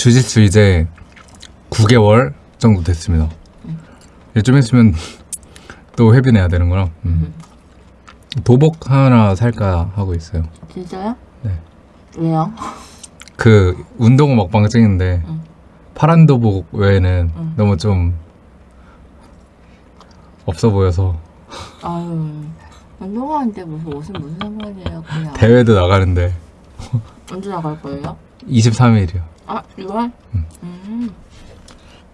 주짓수 이제 9개월 정도 됐습니다. 이제 좀 있으면 또 회비 내야 되는구나. 음. 도복 하나 살까 하고 있어요. 진짜요? 네. 왜요? 그 운동 먹방 찍는데 응. 파란 도복 외에는 응. 너무 좀 없어 보여서 아유 운동하는데 무슨 옷은 무슨 상관이에요 그냥 대회도 나가는데 언제 나갈 거예요? 23일이요. 아 6월? 응. 음.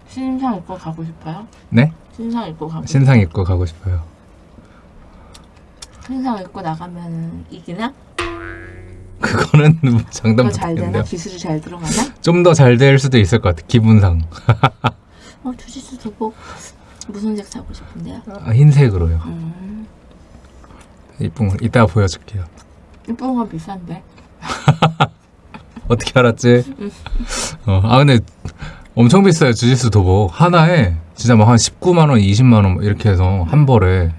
신상 입고 가고 싶어요? 네? 신상 입고 가고 신상 입고 가고 싶어요. 신상 입고 나가면 이기나? 그거는 뭐 장담 그거 잘 되나? 기술이 잘 들어가나? 좀 더 잘 될 수도 있을 것 같아. 기분상 어 주짓수 도복 무슨 색 사고 싶은데요? 아, 흰색으로요. 음. 이쁜 거 이따가 보여줄게요. 이쁜 건 비싼데 어떻게 알았지? 어, 아 근데 엄청 비싸요 주짓수 도복 하나에 진짜 막 한 19만 원, 20만 원 이렇게 해서 한 벌에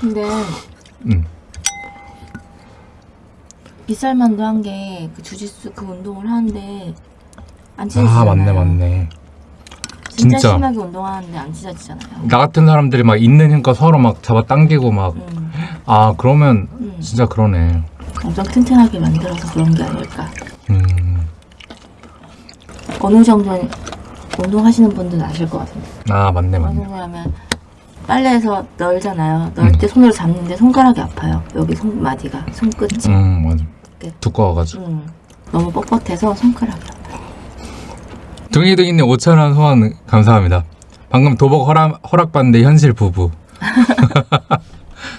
근데 음. 비쌀 만도 한게 그 주짓수 그 운동을 하는데 안 찢어지잖아요 아 맞네 맞네 진짜, 진짜. 심하게 운동하는데 안 찢어지잖아요 나 같은 사람들이 막 있는 힘껏 서로 막 잡아 당기고 막아 음, 그러면 음. 진짜 그러네 엄청 튼튼하게 만들어서 그런 게 아닐까. 음. 어느 정도 운동하시는 분들은 아실 것 같은데. 아 맞네 맞네. 정도 하면 빨래에서 널잖아요. 널 음. 때 손으로 잡는데 손가락이 아파요. 여기 손마디가 손끝이. 음 맞아. 두꺼워가지고. 음, 너무 뻣뻣해서 손가락이 아파요. 둥이둥이님 5천원 후원 감사합니다. 방금 도복 허락, 허락받는데 현실 부부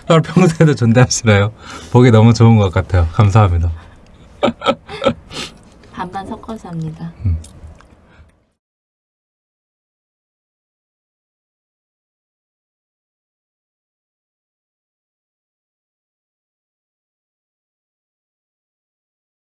서로 평소에도 존대하시나요? 보기 너무 좋은 것 같아요 감사합니다 반반 섞어서 합니다 음.